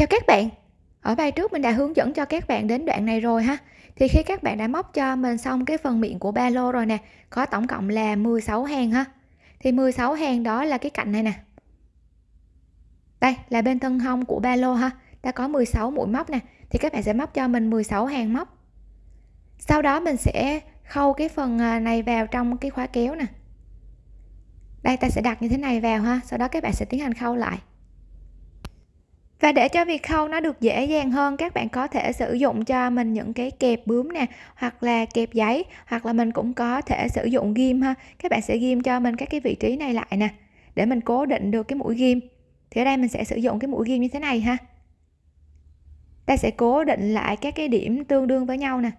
Chào các bạn. Ở bài trước mình đã hướng dẫn cho các bạn đến đoạn này rồi ha. Thì khi các bạn đã móc cho mình xong cái phần miệng của ba lô rồi nè, có tổng cộng là 16 hàng ha. Thì 16 hàng đó là cái cạnh này nè. Đây là bên thân hông của ba lô ha. Đã có 16 mũi móc nè, thì các bạn sẽ móc cho mình 16 hàng móc. Sau đó mình sẽ khâu cái phần à, này vào trong cái khóa kéo nè. Đây ta sẽ đặt như thế này vào ha, sau đó các bạn sẽ tiến hành khâu lại và để cho việc khâu nó được dễ dàng hơn, các bạn có thể sử dụng cho mình những cái kẹp bướm nè, hoặc là kẹp giấy, hoặc là mình cũng có thể sử dụng ghim ha. Các bạn sẽ ghim cho mình các cái vị trí này lại nè, để mình cố định được cái mũi ghim. Thì ở đây mình sẽ sử dụng cái mũi ghim như thế này ha. Ta sẽ cố định lại các cái điểm tương đương với nhau nè.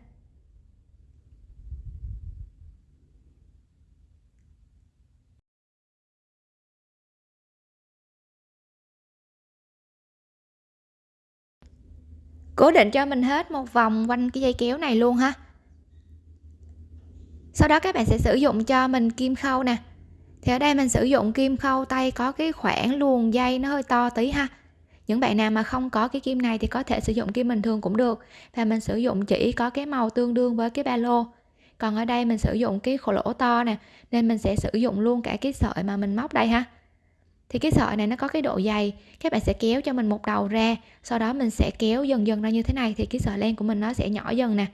Cố định cho mình hết một vòng quanh cái dây kéo này luôn ha. Sau đó các bạn sẽ sử dụng cho mình kim khâu nè. Thì ở đây mình sử dụng kim khâu tay có cái khoảng luồn dây nó hơi to tí ha. Những bạn nào mà không có cái kim này thì có thể sử dụng kim bình thường cũng được. Và mình sử dụng chỉ có cái màu tương đương với cái ba lô. Còn ở đây mình sử dụng cái khổ lỗ to nè, nên mình sẽ sử dụng luôn cả cái sợi mà mình móc đây ha thì cái sợi này nó có cái độ dày các bạn sẽ kéo cho mình một đầu ra, sau đó mình sẽ kéo dần dần ra như thế này thì cái sợi len của mình nó sẽ nhỏ dần nè.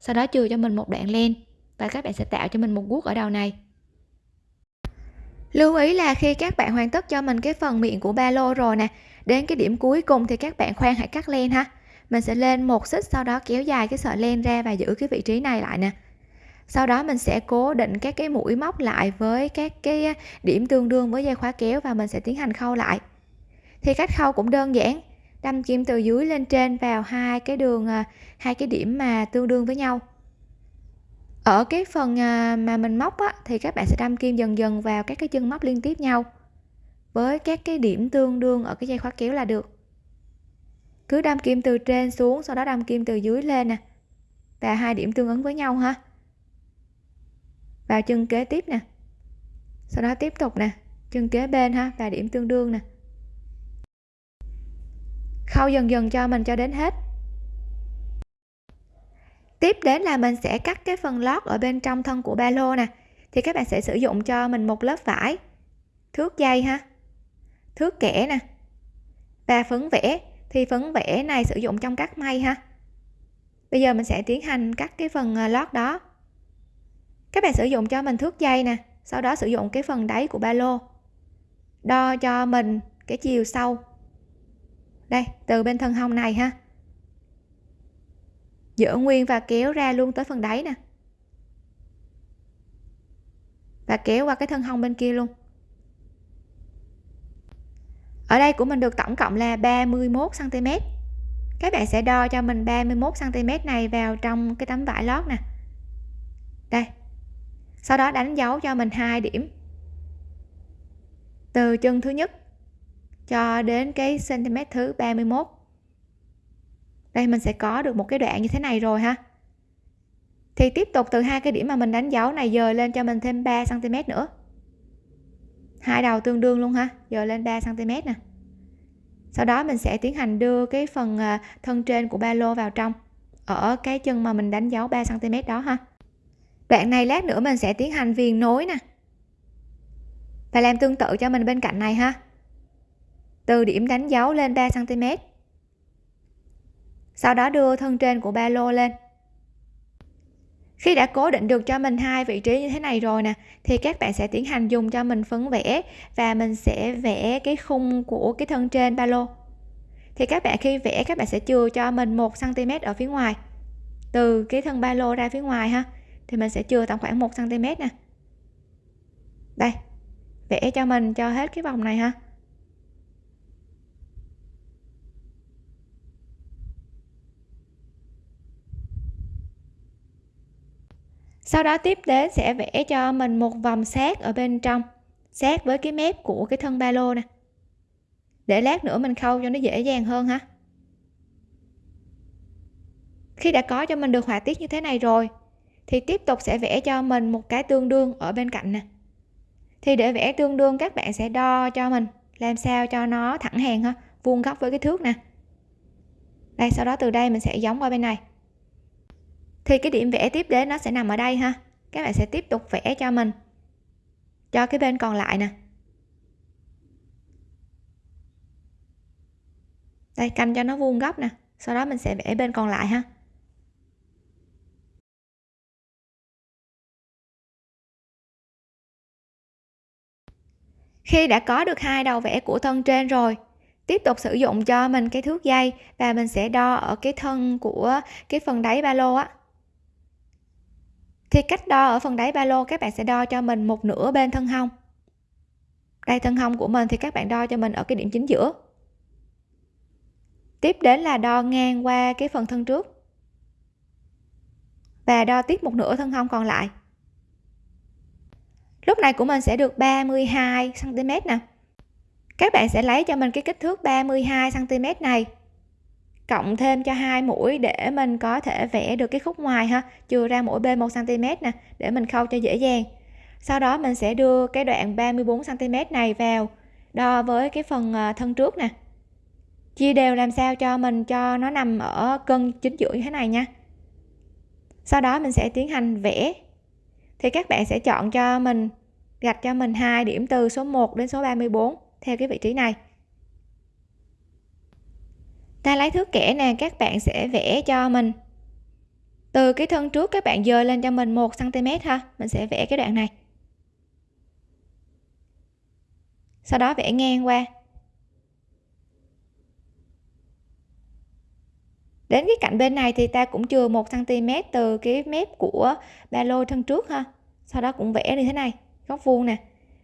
Sau đó chừa cho mình một đoạn len và các bạn sẽ tạo cho mình một guốc ở đầu này. Lưu ý là khi các bạn hoàn tất cho mình cái phần miệng của ba lô rồi nè, đến cái điểm cuối cùng thì các bạn khoan hãy cắt len ha. Mình sẽ lên một xích sau đó kéo dài cái sợi len ra và giữ cái vị trí này lại nè sau đó mình sẽ cố định các cái mũi móc lại với các cái điểm tương đương với dây khóa kéo và mình sẽ tiến hành khâu lại. Thì cách khâu cũng đơn giản đâm kim từ dưới lên trên vào hai cái đường à, hai cái điểm mà tương đương với nhau. Ở cái phần à, mà mình móc á, thì các bạn sẽ đâm kim dần dần vào các cái chân móc liên tiếp nhau với các cái điểm tương đương ở cái dây khóa kéo là được. Cứ đâm kim từ trên xuống sau đó đâm kim từ dưới lên nè và hai điểm tương ứng với nhau ha vào chân kế tiếp nè. Sau đó tiếp tục nè. Chân kế bên ha và điểm tương đương nè. Khâu dần dần cho mình cho đến hết. Tiếp đến là mình sẽ cắt cái phần lót ở bên trong thân của ba lô nè. Thì các bạn sẽ sử dụng cho mình một lớp vải. Thước dây ha. Thước kẻ nè. Và phấn vẽ. Thì phấn vẽ này sử dụng trong cắt may ha. Bây giờ mình sẽ tiến hành cắt cái phần à, lót đó các bạn sử dụng cho mình thước dây nè, sau đó sử dụng cái phần đáy của ba lô. Đo cho mình cái chiều sâu. Đây, từ bên thân hông này ha. Giữ nguyên và kéo ra luôn tới phần đáy nè. Và kéo qua cái thân hông bên kia luôn. Ở đây của mình được tổng cộng là 31 cm các bạn sẽ đo cho mình 31 cm này vào trong cái tấm vải lót nè. Đây sau đó đánh dấu cho mình hai điểm. Từ chân thứ nhất cho đến cái cm thứ 31 đây, mình sẽ có được một cái đoạn như thế này rồi ha. Thì tiếp tục từ hai cái điểm mà mình đánh dấu này dời lên cho mình thêm 3 cm nữa. Hai đầu tương đương luôn ha, dời lên 3 cm nè. Sau đó mình sẽ tiến hành đưa cái phần à, thân trên của ba lô vào trong, ở cái chân mà mình đánh dấu 3 cm đó ha đoạn này lát nữa mình sẽ tiến hành viền nối nè. Và làm tương tự cho mình bên cạnh này ha. Từ điểm đánh dấu lên 3 cm sau đó đưa thân trên của ba lô lên. Khi đã cố định được cho mình hai vị trí như thế này rồi nè, thì các bạn sẽ tiến hành dùng cho mình phấn vẽ và mình sẽ vẽ cái khung của cái thân trên ba lô. Thì các bạn khi vẽ, các bạn sẽ chừa cho mình một cm ở phía ngoài, từ cái thân ba lô ra phía ngoài ha thì mình sẽ chừa tầm khoảng 1 cm nè. Đây, vẽ cho mình cho hết cái vòng này ha. Sau đó tiếp đến sẽ vẽ cho mình một vòng sát ở bên trong sát với cái mép của cái thân ba lô nè. Để lát nữa mình khâu cho nó dễ dàng hơn ha. Khi đã có cho mình được họa tiết như thế này rồi thì tiếp tục sẽ vẽ cho mình một cái tương đương ở bên cạnh nè. Thì để vẽ tương đương, các bạn sẽ đo cho mình làm sao cho nó thẳng hàng ha, vuông góc với cái thước nè. Đây, sau đó từ đây mình sẽ giống qua bên này. Thì cái điểm vẽ tiếp đến nó sẽ nằm ở đây ha. Các bạn sẽ tiếp tục vẽ cho mình cho cái bên còn lại nè. Đây, canh cho nó vuông góc nè. Sau đó mình sẽ vẽ bên còn lại ha. Khi đã có được hai đầu vẽ của thân trên rồi. Tiếp tục sử dụng cho mình cái thước dây và mình sẽ đo ở cái thân của cái phần đáy ba lô á. Thì cách đo ở phần đáy ba lô các bạn sẽ đo cho mình một nửa bên thân hông. Đây, thân hông của mình thì các bạn đo cho mình ở cái điểm chính giữa. Tiếp đến là đo ngang qua cái phần thân trước. Và đo tiếp một nửa thân hông còn lại lúc này của mình sẽ được 32 cm nè. Các bạn sẽ lấy cho mình cái kích thước 32 cm này, cộng thêm cho hai mũi để mình có thể vẽ được cái khúc ngoài ha chừa ra mỗi bên 1 cm nè, để mình khâu cho dễ dàng. Sau đó mình sẽ đưa cái đoạn 34 cm này vào, đo với cái phần ờ, thân trước nè. Chia đều làm sao cho mình, cho nó nằm ở cân chính giữa như thế này nha. Sau đó mình sẽ tiến hành vẽ thì các bạn sẽ chọn cho mình, gạch cho mình hai điểm từ số 1 đến số 34 theo cái vị trí này. Ta lấy thước kẻ nè, các bạn sẽ vẽ cho mình. Từ cái thân trước các bạn dời lên cho mình 1 cm ha, mình sẽ vẽ cái đoạn này. Sau đó vẽ ngang qua. Đến cái cạnh bên này thì ta cũng chừa 1 cm từ cái mép của ba lô thân trước ha. Sau đó cũng vẽ như thế này, góc vuông nè.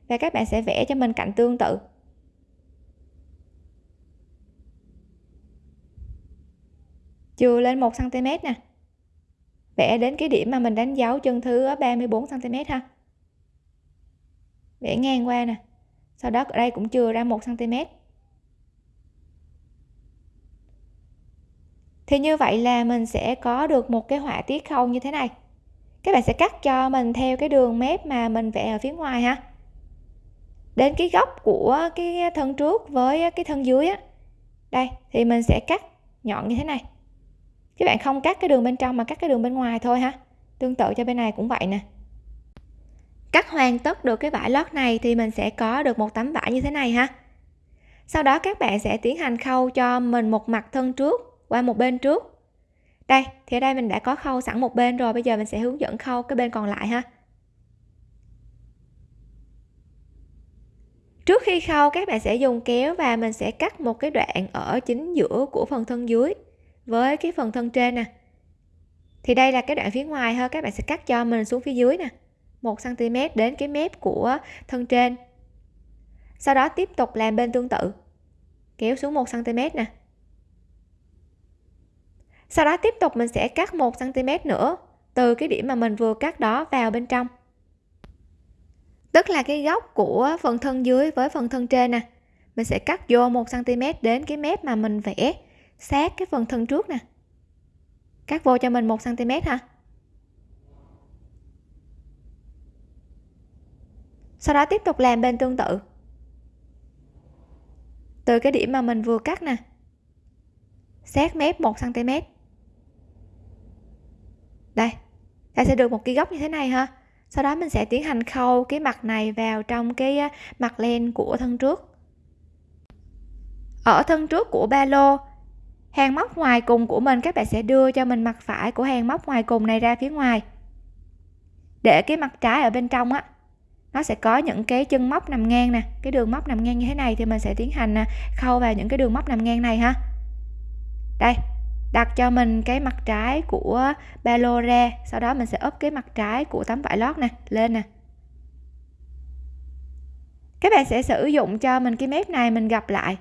Và các bạn sẽ vẽ cho mình cạnh tương tự. Chừa lên 1 cm nè. Vẽ đến cái điểm mà mình đánh dấu chân thứ 34 cm ha. Vẽ ngang qua nè. Sau đó ở đây cũng chừa ra 1 cm thì như vậy là mình sẽ có được một cái họa tiết khâu như thế này. Các bạn sẽ cắt cho mình theo cái đường mép mà mình vẽ ở phía ngoài ha. Đến cái góc của cái thân trước với cái thân dưới á. Đây, thì mình sẽ cắt nhọn như thế này. Các bạn không cắt cái đường bên trong mà cắt cái đường bên ngoài thôi ha. Tương tự cho bên này cũng vậy nè. Cắt hoàn tất được cái vải lót này thì mình sẽ có được một tấm vải như thế này ha. Sau đó các bạn sẽ tiến hành khâu cho mình một mặt thân trước qua một bên trước. Đây, thì ở đây mình đã có khâu sẵn một bên rồi, bây giờ mình sẽ hướng dẫn khâu cái bên còn lại ha. Trước khi khâu, các bạn sẽ dùng kéo và mình sẽ cắt một cái đoạn ở chính giữa của phần thân dưới với cái phần thân trên nè. Thì đây là cái đoạn phía ngoài ha, các bạn sẽ cắt cho mình xuống phía dưới nè 1 cm đến cái mép của thân trên. Sau đó tiếp tục làm bên tương tự. Kéo xuống 1 cm nè sau đó tiếp tục mình sẽ cắt 1 cm nữa, từ cái điểm mà mình vừa cắt đó vào bên trong. Tức là cái góc của phần thân dưới với phần thân trên nè. Mình sẽ cắt vô 1 cm đến cái mép mà mình vẽ sát cái phần thân trước nè. Cắt vô cho mình 1 cm ha. Sau đó tiếp tục làm bên tương tự. Từ cái điểm mà mình vừa cắt nè, sát mép 1 cm đây, ta sẽ được một cái góc như thế này ha. Sau đó mình sẽ tiến hành khâu cái mặt này vào trong cái mặt len của thân trước. Ở thân trước của ba lô, hàng móc ngoài cùng của mình, các bạn sẽ đưa cho mình mặt phải của hàng móc ngoài cùng này ra phía ngoài. Để cái mặt trái ở bên trong á, nó sẽ có những cái chân móc nằm ngang nè. Cái đường móc nằm ngang như thế này thì mình sẽ tiến hành à, khâu vào những cái đường móc nằm ngang này ha. Đây đặt cho mình cái mặt trái của ba lô ra, sau đó mình sẽ ốp cái mặt trái của tấm vải lót nè, lên nè. Các bạn sẽ sử dụng cho mình cái mép này mình gặp lại.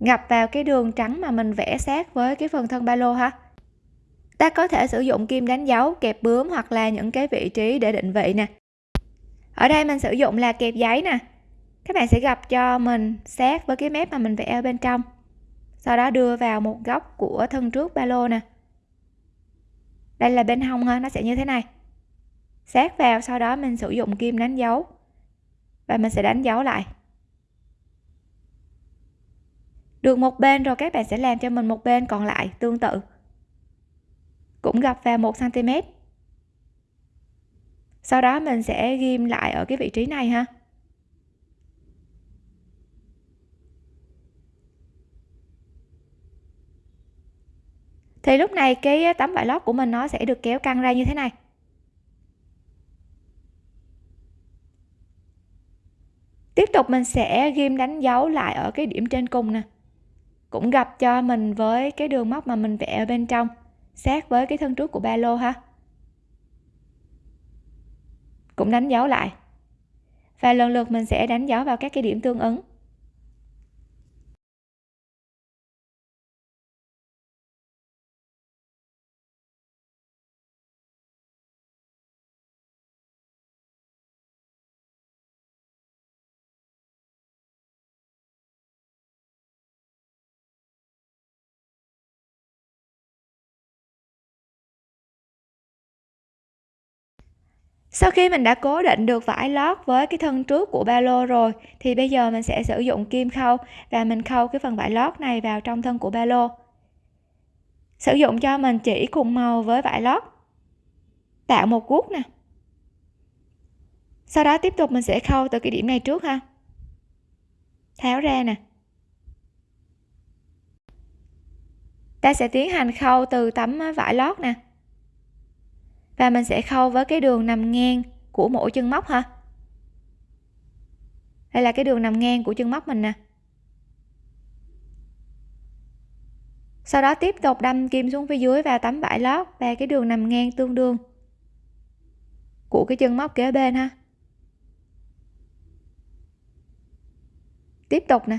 Gặp vào cái đường trắng mà mình vẽ sát với cái phần thân ba lô ha. Ta có thể sử dụng kim đánh dấu, kẹp bướm hoặc là những cái vị trí để định vị nè. Ở đây mình sử dụng là kẹp giấy nè. Các bạn sẽ gặp cho mình sát với cái mép mà mình vẽ ở bên trong sau đó đưa vào một góc của thân trước ba lô nè. Đây là bên hông ha, nó sẽ như thế này. Sát vào, sau đó mình sử dụng kim đánh dấu. Và mình sẽ đánh dấu lại. Được một bên rồi, các bạn sẽ làm cho mình một bên còn lại, tương tự. Cũng gập vào 1 cm sau đó mình sẽ ghim lại ở cái vị trí này ha. Thì lúc này cái ờ, tấm vải lót của mình nó sẽ được kéo căng ra như thế này. Tiếp tục mình sẽ ghim đánh dấu lại ở cái điểm trên cùng nè. Cũng gặp cho mình với cái đường móc mà mình vẽ ở bên trong, sát với cái thân trước của ba lô ha. Cũng đánh dấu lại. Và lần lượt mình sẽ đánh dấu vào các cái điểm tương ứng. Sau khi mình đã cố định được vải lót với cái thân trước của ba lô rồi, thì bây giờ mình sẽ sử dụng kim khâu và mình khâu cái phần vải lót này vào trong thân của ba lô. Sử dụng cho mình chỉ cùng màu với vải lót. Tạo một guốc nè. Sau đó tiếp tục mình sẽ khâu từ cái điểm này trước ha. Tháo ra nè. Ta sẽ tiến hành khâu từ tấm vải lót nè và mình sẽ khâu với cái đường nằm ngang của mỗi chân móc ha đây là cái đường nằm ngang của chân móc mình nè. Sau đó tiếp tục đâm kim xuống phía dưới và tấm vải lót và cái đường nằm ngang tương đương của cái chân móc kế bên ha. Tiếp tục nè.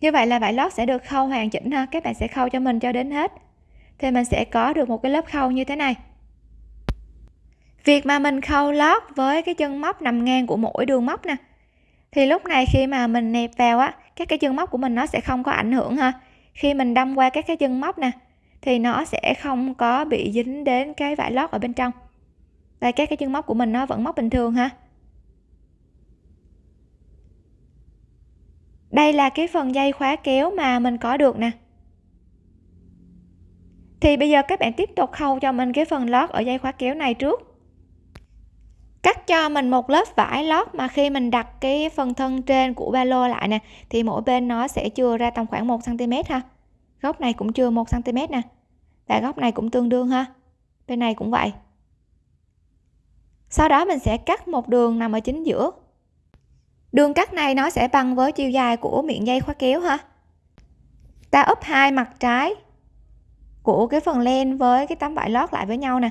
Như vậy là vải lót sẽ được khâu hoàn chỉnh ha. Các bạn sẽ khâu cho mình cho đến hết. Thì mình sẽ có được một cái lớp khâu như thế này. Việc mà mình khâu lót với cái chân móc nằm ngang của mỗi đường móc nè. Thì lúc này khi mà mình nẹp vào á, các cái chân móc của mình nó sẽ không có ảnh hưởng ha. Khi mình đâm qua các cái chân móc nè, thì nó sẽ không có bị dính đến cái vải lót ở bên trong. Đây các cái chân móc của mình nó vẫn móc bình thường ha. Đây là cái phần dây khóa kéo mà mình có được nè. Thì bây giờ các bạn tiếp tục khâu cho mình cái phần lót ở dây khóa kéo này trước. Cắt cho mình một lớp vải lót mà khi mình đặt cái phần thân trên của ba lô lại nè, thì mỗi bên nó sẽ chừa ra tầm khoảng 1 cm ha. Góc này cũng chừa 1 cm nè, và góc này cũng tương đương ha. Bên này cũng vậy. Sau đó mình sẽ cắt một đường nằm ở chính giữa đường cắt này nó sẽ bằng với chiều dài của miệng dây khóa kéo ha ta úp hai mặt trái của cái phần len với cái tấm vải lót lại với nhau nè.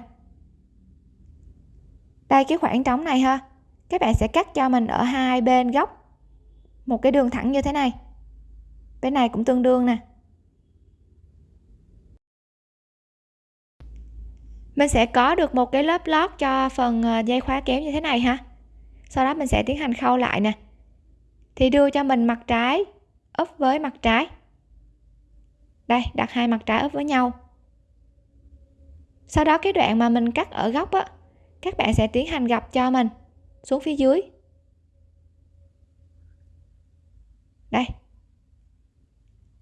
Đây, cái khoảng trống này ha. Các bạn sẽ cắt cho mình ở hai bên góc. Một cái đường thẳng như thế này. Bên này cũng tương đương nè. Mình sẽ có được một cái lớp lót cho phần ờ, dây khóa kéo như thế này ha. Sau đó mình sẽ tiến hành khâu lại nè thì đưa cho mình mặt trái, úp với mặt trái. Đây, đặt hai mặt trái úp với nhau. Sau đó cái đoạn mà mình cắt ở góc á, các bạn sẽ tiến hành gập cho mình, xuống phía dưới. Đây.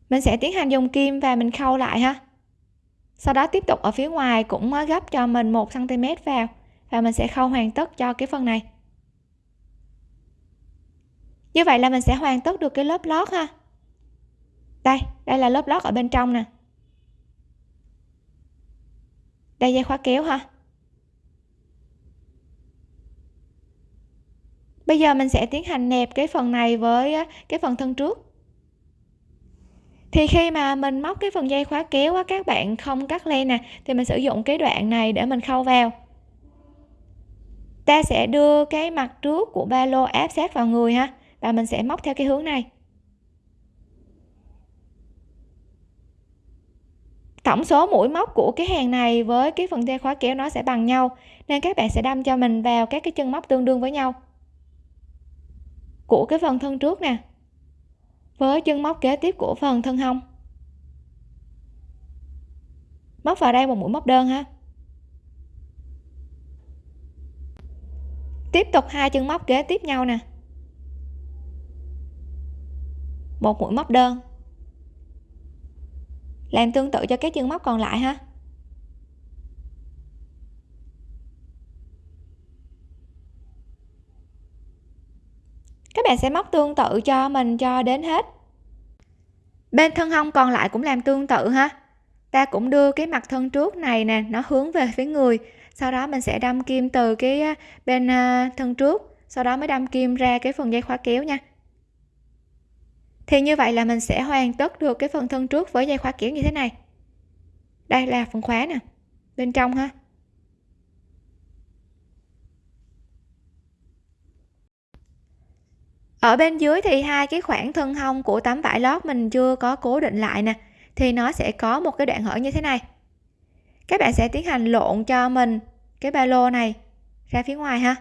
Mình sẽ tiến hành dùng kim và mình khâu lại ha. Sau đó tiếp tục ở phía ngoài cũng gấp cho mình một cm vào và mình sẽ khâu hoàn tất cho cái phần này như vậy là mình sẽ hoàn tất được cái lớp lót ha. Đây đây là lớp lót ở bên trong nè. Đây, dây khóa kéo ha. Bây giờ mình sẽ tiến hành nẹp cái phần này với cái phần thân trước. Thì khi mà mình móc cái phần dây khóa kéo á, các bạn không cắt len nè, thì mình sử dụng cái đoạn này để mình khâu vào. Ta sẽ đưa cái mặt trước của ba lô áp sát vào người ha và mình sẽ móc theo cái hướng này. Tổng số mũi móc của cái hàng này với cái phần dây khóa kéo nó sẽ bằng nhau, nên các bạn sẽ đâm cho mình vào các cái chân móc tương đương với nhau. Của cái phần thân trước nè. Với chân móc kế tiếp của phần thân hông. Móc vào đây một mũi móc đơn ha. Tiếp tục hai chân móc kế tiếp nhau nè. Một mũi móc đơn. Làm tương tự cho các chân móc còn lại ha. Các bạn sẽ móc tương tự cho mình cho đến hết. Bên thân hông còn lại cũng làm tương tự ha. Ta cũng đưa cái mặt thân trước này nè, nó hướng về phía người. Sau đó mình sẽ đâm kim từ cái à, bên à, thân trước. Sau đó mới đâm kim ra cái phần dây khóa kéo nha thì như vậy là mình sẽ hoàn tất được cái phần thân trước với dây khóa kiểu như thế này. Đây là phần khóa nè, bên trong ha. Ở bên dưới thì hai cái khoảng thân hông của tấm vải lót mình chưa có cố định lại nè, thì nó sẽ có một cái đoạn hở như thế này. Các bạn sẽ tiến hành lộn cho mình cái ba lô này ra phía ngoài ha.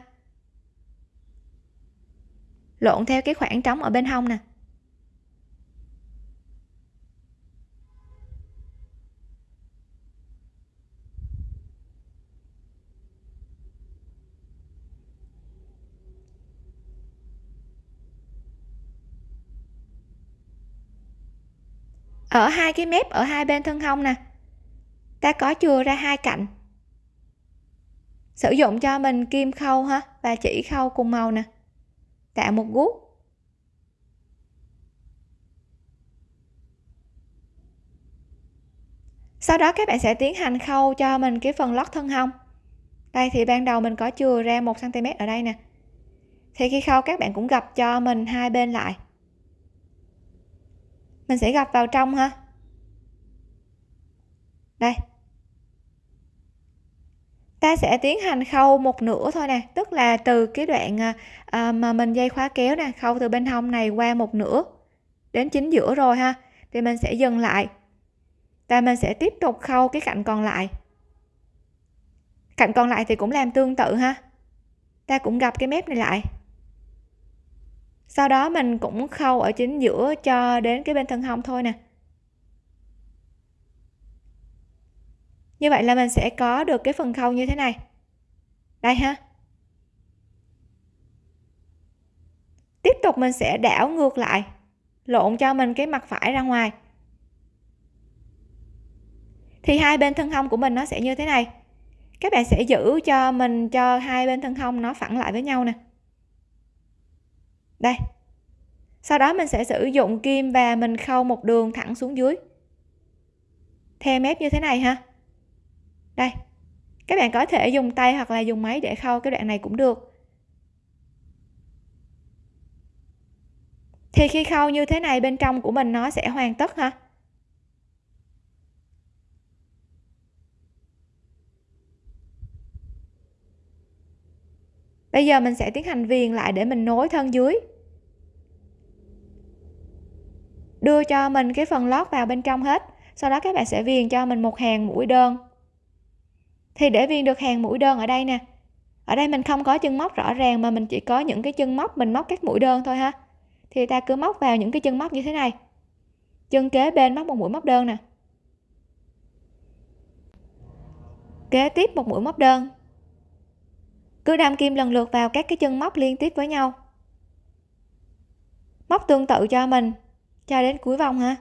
Lộn theo cái khoảng trống ở bên hông nè. Ở hai cái mép ở hai bên thân hông nè. Ta có chừa ra hai cạnh. Sử dụng cho mình kim khâu ha, và chỉ khâu cùng màu nè. Tạo một gút sau đó các bạn sẽ tiến hành khâu cho mình cái phần lót thân hông. Đây thì ban đầu mình có chừa ra một cm ở đây nè. Thì khi khâu các bạn cũng gập cho mình hai bên lại mình sẽ gập vào trong ha. Đây. Ta sẽ tiến hành khâu một nửa thôi nè tức là từ cái đoạn à, à, mà mình dây khóa kéo nè khâu từ bên hông này qua một nửa đến chính giữa rồi ha. Thì mình sẽ dừng lại. Và mình sẽ tiếp tục khâu cái cạnh còn lại. Cạnh còn lại thì cũng làm tương tự ha. Ta cũng gặp cái mép này lại sau đó mình cũng khâu ở chính giữa cho đến cái bên thân hông thôi nè. Như vậy là mình sẽ có được cái phần khâu như thế này. Đây ha. Tiếp tục mình sẽ đảo ngược lại, lộn cho mình cái mặt phải ra ngoài. Thì hai bên thân hông của mình nó sẽ như thế này. Các bạn sẽ giữ cho mình cho hai bên thân hông nó phẳng lại với nhau nè đây. Sau đó mình sẽ sử dụng kim và mình khâu một đường thẳng xuống dưới. Theo mép như thế này ha. Đây. Các bạn có thể dùng tay hoặc là dùng máy để khâu cái đoạn này cũng được. Thì khi khâu như thế này, bên trong của mình nó sẽ hoàn tất ha. Bây giờ mình sẽ tiến hành viền lại để mình nối thân dưới. Đưa cho mình cái phần lót vào bên trong hết. Sau đó các bạn sẽ viền cho mình một hàng mũi đơn. Thì để viền được hàng mũi đơn ở đây nè. Ở đây mình không có chân móc rõ ràng mà mình chỉ có những cái chân móc, mình móc các mũi đơn thôi ha. Thì ta cứ móc vào những cái chân móc như thế này. Chân kế bên móc một mũi móc đơn nè. Kế tiếp một mũi móc đơn. Cứ đâm kim lần lượt vào các cái chân móc liên tiếp với nhau. Móc tương tự cho mình cho đến cuối vòng ha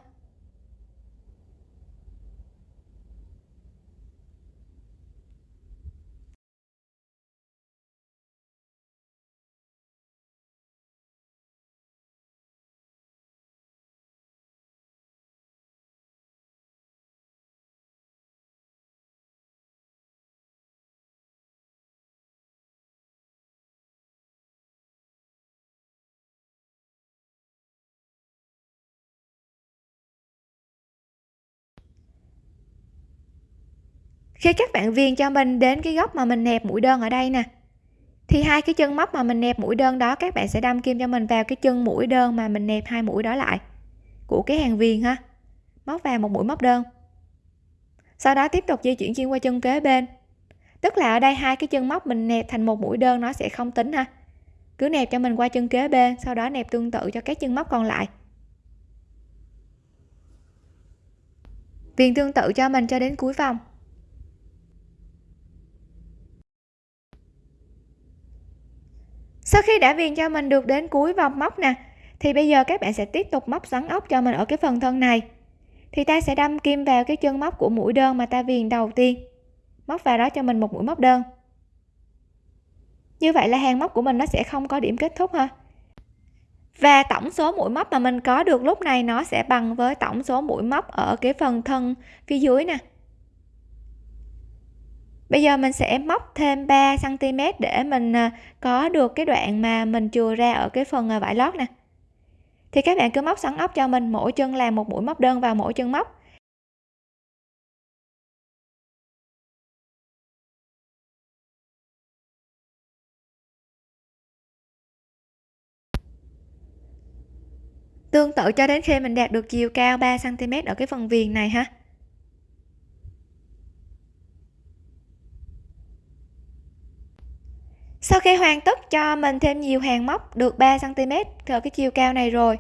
khi các bạn viền cho mình đến cái góc mà mình nẹp mũi đơn ở đây nè, thì hai cái chân móc mà mình nẹp mũi đơn đó, các bạn sẽ đâm kim cho mình vào cái chân mũi đơn mà mình nẹp hai mũi đó lại của cái hàng viền ha. Móc vào một mũi móc đơn. Sau đó tiếp tục di chuyển xuyên qua chân kế bên. Tức là ở đây hai cái chân móc mình nẹp thành một mũi đơn nó sẽ không tính ha. Cứ nẹp cho mình qua chân kế bên, sau đó nẹp tương tự cho các chân móc còn lại. Viền tương tự cho mình cho đến cuối vòng. Sau khi đã viền cho mình được đến cuối vòng móc nè, thì bây giờ các bạn sẽ tiếp tục móc xoắn ốc cho mình ở cái phần thân này. Thì ta sẽ đâm kim vào cái chân móc của mũi đơn mà ta viền đầu tiên. Móc vào đó cho mình một mũi móc đơn. Như vậy là hàng móc của mình nó sẽ không có điểm kết thúc ha. Và tổng số mũi móc mà mình có được lúc này nó sẽ bằng với tổng số mũi móc ở cái phần thân phía dưới nè bây giờ mình sẽ móc thêm 3 cm để mình à, có được cái đoạn mà mình chừa ra ở cái phần à, vải lót nè. Thì các bạn cứ móc sẵn ốc cho mình, mỗi chân làm một mũi móc đơn vào mỗi chân móc. Tương tự cho đến khi mình đạt được chiều cao 3 cm ở cái phần viền này ha. Sau khi hoàn tất cho mình thêm nhiều hàng móc được 3 cm ở cái chiều cao này rồi,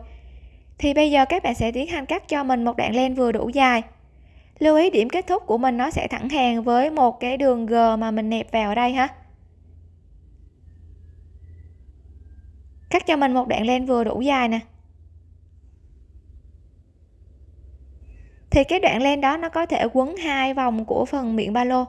thì bây giờ các bạn sẽ tiến hành cắt cho mình một đoạn len vừa đủ dài. Lưu ý điểm kết thúc của mình nó sẽ thẳng hàng với một cái đường g mà mình nẹp vào ở đây ha. Cắt cho mình một đoạn len vừa đủ dài nè. Thì cái đoạn len đó nó có thể quấn hai vòng của phần miệng ba lô.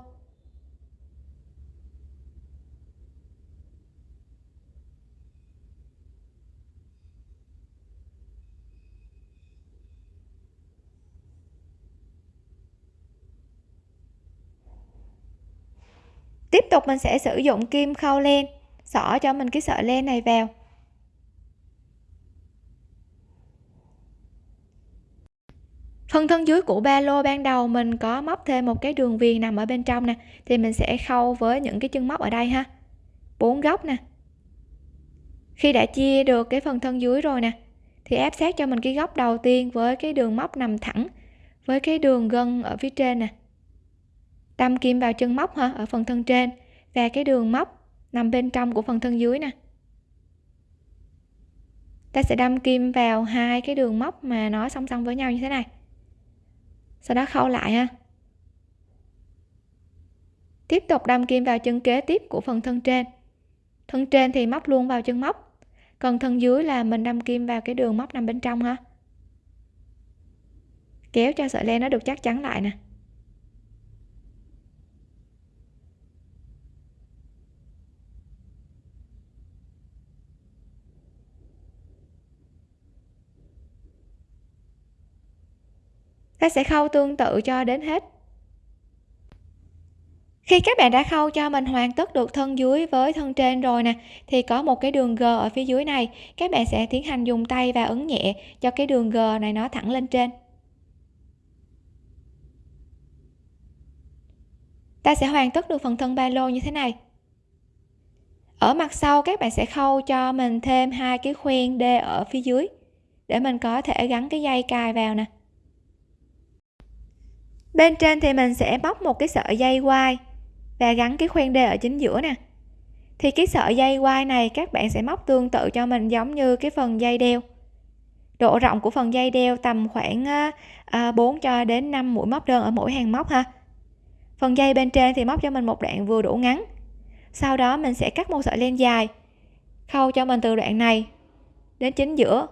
Tiếp tục mình sẽ sử dụng kim khâu len. Xỏ cho mình cái sợi len này vào. Phần thân dưới của ba lô ban đầu mình có móc thêm một cái đường viền nằm ở bên trong nè. Thì mình sẽ khâu với những cái chân móc ở đây ha. Bốn góc nè. Khi đã chia được cái phần thân dưới rồi nè, thì áp sát cho mình cái góc đầu tiên với cái đường móc nằm thẳng, với cái đường gân ở phía trên nè đâm kim vào chân móc ha ở phần thân trên. Và cái đường móc nằm bên trong của phần thân dưới nè. Ta sẽ đâm kim vào hai cái đường móc mà nó song song với nhau như thế này. Sau đó khâu lại ha. Tiếp tục đâm kim vào chân kế tiếp của phần thân trên. Thân trên thì móc luôn vào chân móc. Còn thân dưới là mình đâm kim vào cái đường móc nằm bên trong ha. Kéo cho sợi len nó được chắc chắn lại nè. Ta sẽ khâu tương tự cho đến hết. Khi các bạn đã khâu cho mình hoàn tất được thân dưới với thân trên rồi nè, thì có một cái đường g ở phía dưới này. Các bạn sẽ tiến hành dùng tay và ấn nhẹ cho cái đường g này nó thẳng lên trên. Ta sẽ hoàn tất được phần thân ba lô như thế này. Ở mặt sau, các bạn sẽ khâu cho mình thêm hai cái khuyên d ở phía dưới để mình có thể gắn cái dây cài vào nè bên trên thì mình sẽ bóc một cái sợi dây quai và gắn cái khoen đê ở chính giữa nè. Thì cái sợi dây quai này các bạn sẽ móc tương tự cho mình giống như cái phần dây đeo. Độ rộng của phần dây đeo tầm khoảng ờ, ờ, 4 cho đến 5 mũi móc đơn ở mỗi hàng móc ha. Phần dây bên trên thì móc cho mình một đoạn vừa đủ ngắn. Sau đó mình sẽ cắt một sợi len dài, khâu cho mình từ đoạn này đến chính giữa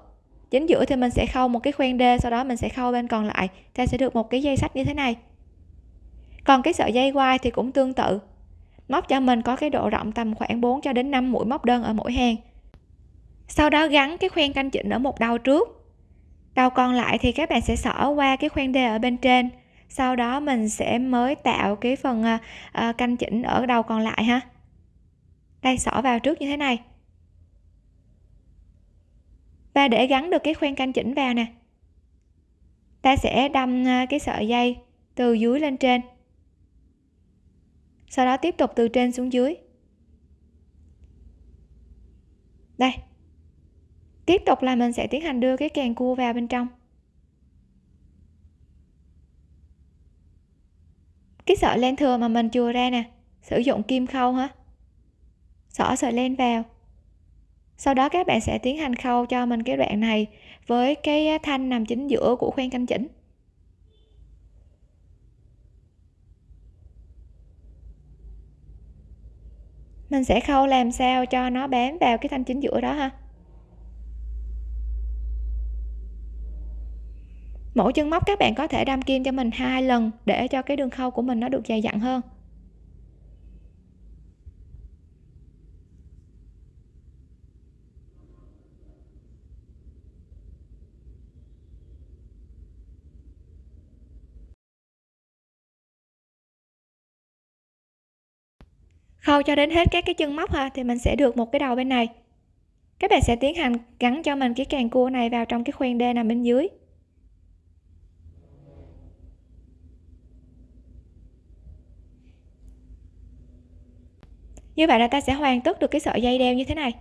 chính giữa thì mình sẽ khâu một cái khoen d sau đó mình sẽ khâu bên còn lại, ta sẽ được một cái dây sách như thế này. Còn cái sợi dây quai thì cũng tương tự, móc cho mình có cái độ rộng tầm khoảng 4 cho đến 5 mũi móc đơn ở mỗi hàng. Sau đó gắn cái khoen canh chỉnh ở một đầu trước. Đầu còn lại thì các bạn sẽ xỏ qua cái khoen d ở bên trên, sau đó mình sẽ mới tạo cái phần à, à, canh chỉnh ở đầu còn lại ha. Đây, xỏ vào trước như thế này và để gắn được cái khoen canh chỉnh vào nè. Ta sẽ đâm à, cái sợi dây từ dưới lên trên. Sau đó tiếp tục từ trên xuống dưới. Đây. Tiếp tục là mình sẽ tiến hành đưa cái càng cua vào bên trong. Cái sợi len thừa mà mình chừa ra nè, sử dụng kim khâu hả? Xỏ sợi len vào sau đó các bạn sẽ tiến hành khâu cho mình cái đoạn này với cái thanh nằm chính giữa của khoen canh chỉnh. Mình sẽ khâu làm sao cho nó bám vào cái thanh chính giữa đó ha. Mỗi chân móc các bạn có thể đâm kim cho mình hai lần để cho cái đường khâu của mình nó được dày dặn hơn. Khâu cho đến hết các cái chân móc ha, thì mình sẽ được một cái đầu bên này. Các bạn sẽ tiến hành gắn cho mình cái càng cua này vào trong cái khoen đê nằm bên dưới. Như vậy là ta sẽ hoàn tất được cái sợi dây đeo như thế này.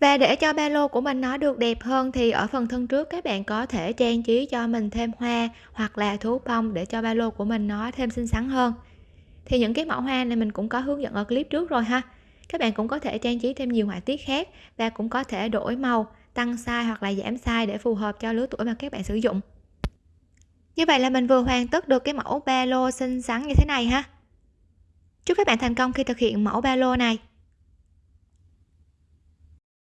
Và để cho ba lô của mình nó được đẹp hơn thì ở phần thân trước các bạn có thể trang trí cho mình thêm hoa hoặc là thú bông để cho ba lô của mình nó thêm xinh xắn hơn thì những cái mẫu hoa này mình cũng có hướng dẫn ở clip trước rồi ha. Các bạn cũng có thể trang trí thêm nhiều họa tiết khác và cũng có thể đổi màu, tăng size hoặc là giảm size để phù hợp cho lứa tuổi mà các bạn sử dụng. Như vậy là mình vừa hoàn tất được cái mẫu ba lô xinh xắn như thế này ha. Chúc các bạn thành công khi thực hiện mẫu ba lô này.